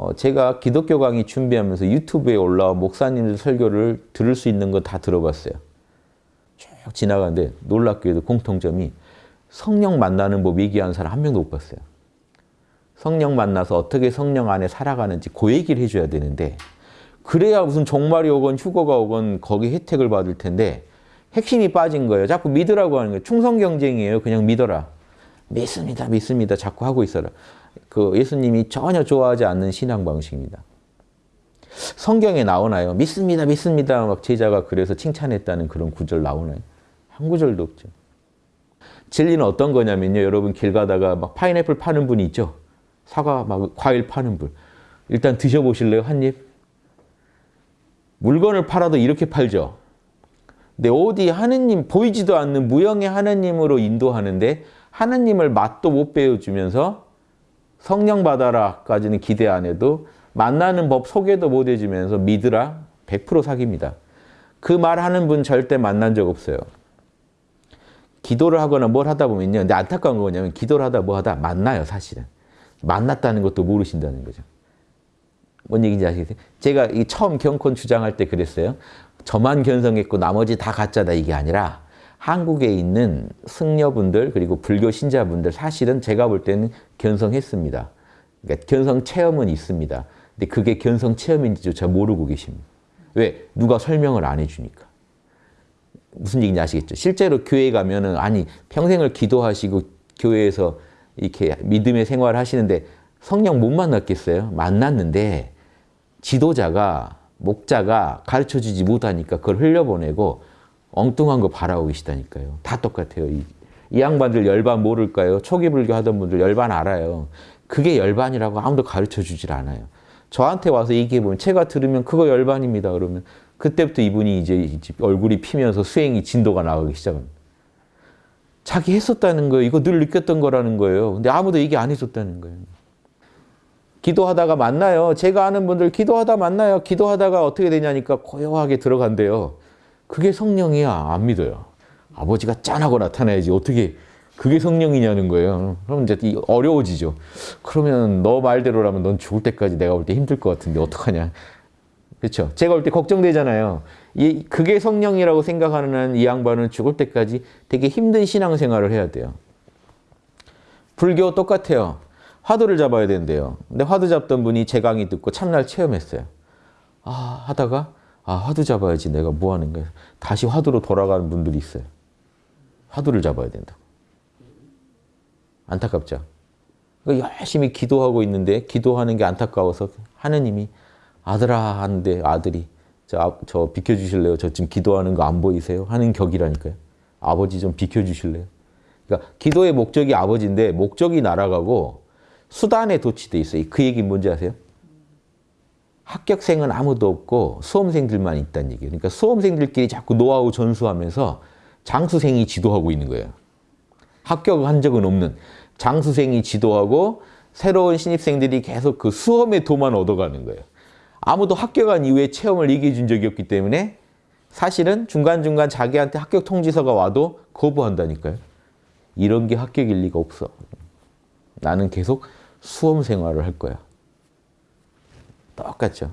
어, 제가 기독교 강의 준비하면서 유튜브에 올라온 목사님들 설교를 들을 수 있는 거 다 들어봤어요. 쭉 지나가는데 놀랍게도 공통점이 성령 만나는 법 얘기하는 사람 한 명도 못 봤어요. 성령 만나서 어떻게 성령 안에 살아가는지 그 얘기를 해줘야 되는데 그래야 무슨 종말이 오건 휴거가 오건 거기 혜택을 받을 텐데 핵심이 빠진 거예요. 자꾸 믿으라고 하는 거예요. 충성 경쟁이에요. 그냥 믿어라. 믿습니다. 믿습니다. 자꾸 하고 있어라. 그 예수님이 전혀 좋아하지 않는 신앙 방식입니다. 성경에 나오나요? 믿습니다. 믿습니다. 막 제자가 그래서 칭찬했다는 그런 구절 나오나요? 한 구절도 없죠. 진리는 어떤 거냐면요. 여러분 길 가다가 막 파인애플 파는 분이 있죠. 사과 막 과일 파는 분. 일단 드셔보실래요? 한 입? 물건을 팔아도 이렇게 팔죠. 근데 어디 하느님 보이지도 않는 무형의 하느님으로 인도하는데 하느님을 맛도 못 배워주면서 성령 받아라까지는 기대 안 해도 만나는 법 소개도 못 해주면서 믿으라 100% 사기입니다. 그 말하는 분 절대 만난 적 없어요. 기도를 하거나 뭘 하다 보면요. 근데 안타까운 거 뭐냐면 기도를 하다 뭐 하다 만나요 사실은. 만났다는 것도 모르신다는 거죠. 뭔 얘기인지 아시겠어요? 제가 이 처음 경콘 주장할 때 그랬어요. 저만 견성했고 나머지 다 가짜다 이게 아니라 한국에 있는 승려분들 그리고 불교 신자분들 사실은 제가 볼 때는 견성했습니다. 그러니까 견성 체험은 있습니다. 근데 그게 견성 체험인지조차 모르고 계십니다. 왜? 누가 설명을 안 해주니까. 무슨 얘기인지 아시겠죠? 실제로 교회 가면 은 아니 평생을 기도하시고 교회에서 이렇게 믿음의 생활을 하시는데 성령 못 만났겠어요? 만났는데 지도자가 목자가 가르쳐주지 못하니까 그걸 흘려보내고 엉뚱한 거 바라고 계시다니까요. 다 똑같아요. 이, 이 양반들 열반 모를까요? 초기 불교 하던 분들 열반 알아요. 그게 열반이라고 아무도 가르쳐 주질 않아요. 저한테 와서 얘기해 보면 제가 들으면 그거 열반입니다. 그러면 그때부터 이분이 이제 얼굴이 피면서 수행이 진도가 나가기 시작합니다. 자기 했었다는 거예요. 이거 늘 느꼈던 거라는 거예요. 근데 아무도 얘기 안 해줬다는 거예요. 기도하다가 만나요. 제가 아는 분들 기도하다 만나요. 기도하다가 어떻게 되냐니까 고요하게 들어간대요. 그게 성령이야. 안 믿어요. 아버지가 짠하고 나타나야지. 어떻게 그게 성령이냐는 거예요. 그럼 이제 어려워지죠. 그러면 너 말대로라면 넌 죽을 때까지 내가 볼 때 힘들 것 같은데 어떡하냐. 그렇죠. 제가 볼 때 걱정되잖아요. 이, 그게 성령이라고 생각하는 이 양반은 죽을 때까지 되게 힘든 신앙생활을 해야 돼요. 불교 똑같아요. 화두를 잡아야 된대요. 근데 화두 잡던 분이 제 강의 듣고 참날 체험했어요. 아 하다가 아 화두 잡아야지 내가 뭐 하는 거야. 다시 화두로 돌아가는 분들이 있어요. 화두를 잡아야 된다. 안타깝죠. 그러니까 열심히 기도하고 있는데 기도하는 게 안타까워서 하느님이 아들아 하는데 아들이 저, 저 비켜주실래요? 저 지금 기도하는 거 안 보이세요? 하는 격이라니까요. 아버지 좀 비켜주실래요? 그러니까 기도의 목적이 아버지인데 목적이 날아가고 수단에 도취돼 있어요. 그 얘기 뭔지 아세요? 합격생은 아무도 없고 수험생들만 있다는 얘기예요. 그러니까 수험생들끼리 자꾸 노하우 전수하면서 장수생이 지도하고 있는 거예요. 합격한 적은 없는 장수생이 지도하고 새로운 신입생들이 계속 그 수험의 도만 얻어가는 거예요. 아무도 합격한 이후에 체험을 얘기해 준 적이 없기 때문에 사실은 중간중간 자기한테 합격 통지서가 와도 거부한다니까요. 이런 게 합격일 리가 없어. 나는 계속 수험 생활을 할 거야. 똑같죠.